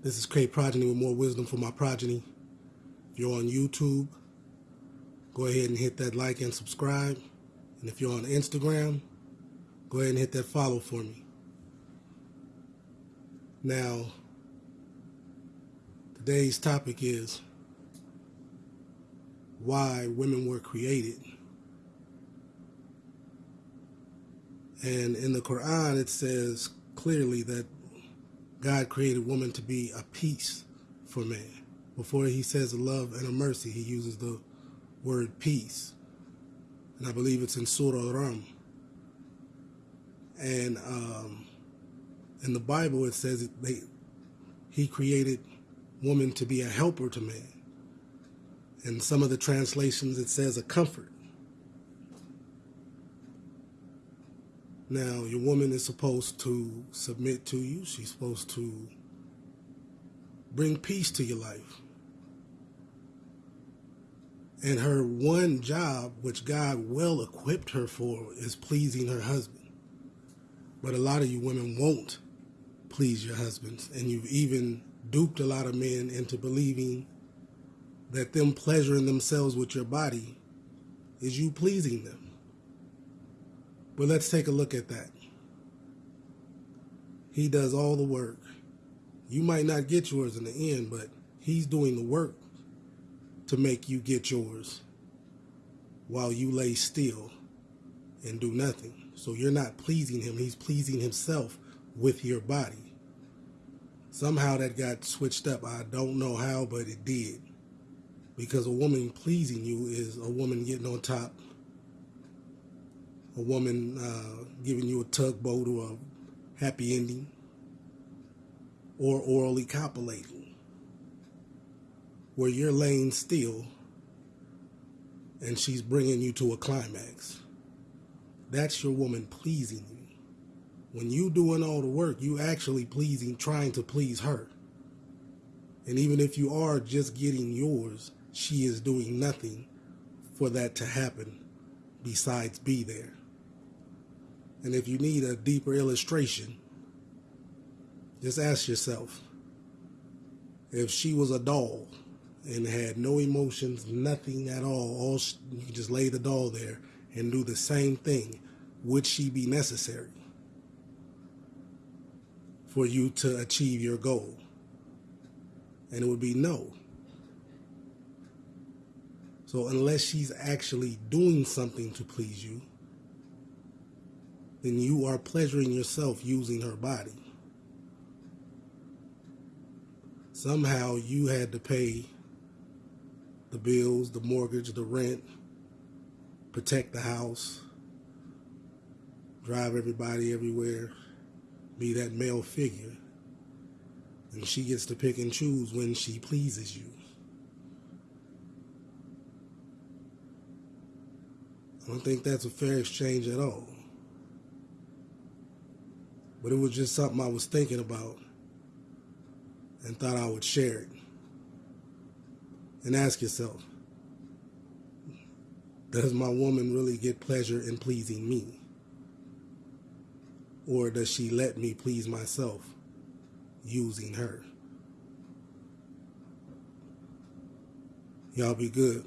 This is Craig Progeny with more wisdom for my progeny. If you're on YouTube, go ahead and hit that like and subscribe. And if you're on Instagram, go ahead and hit that follow for me. Now, today's topic is why women were created. And in the Quran, it says clearly that God created woman to be a peace for man. Before he says a love and a mercy, he uses the word peace. And I believe it's in Surah Rum. And um, in the Bible, it says they, he created woman to be a helper to man. In some of the translations, it says a comfort. Now, your woman is supposed to submit to you. She's supposed to bring peace to your life. And her one job, which God well equipped her for, is pleasing her husband. But a lot of you women won't please your husbands. And you've even duped a lot of men into believing that them pleasuring themselves with your body is you pleasing them. But let's take a look at that. He does all the work. You might not get yours in the end, but he's doing the work to make you get yours while you lay still and do nothing. So you're not pleasing him, he's pleasing himself with your body. Somehow that got switched up. I don't know how, but it did. Because a woman pleasing you is a woman getting on top a woman uh, giving you a tugboat or a happy ending, or orally copulating, where you're laying still and she's bringing you to a climax. That's your woman pleasing you. When you doing all the work, you actually pleasing, trying to please her. And even if you are just getting yours, she is doing nothing for that to happen besides be there. And if you need a deeper illustration, just ask yourself if she was a doll and had no emotions, nothing at all, all you just lay the doll there and do the same thing, would she be necessary for you to achieve your goal? And it would be no. So unless she's actually doing something to please you, then you are pleasuring yourself using her body. Somehow you had to pay the bills, the mortgage, the rent, protect the house, drive everybody everywhere, be that male figure. And she gets to pick and choose when she pleases you. I don't think that's a fair exchange at all. But it was just something I was thinking about and thought I would share it. And ask yourself, does my woman really get pleasure in pleasing me? Or does she let me please myself using her? Y'all be good.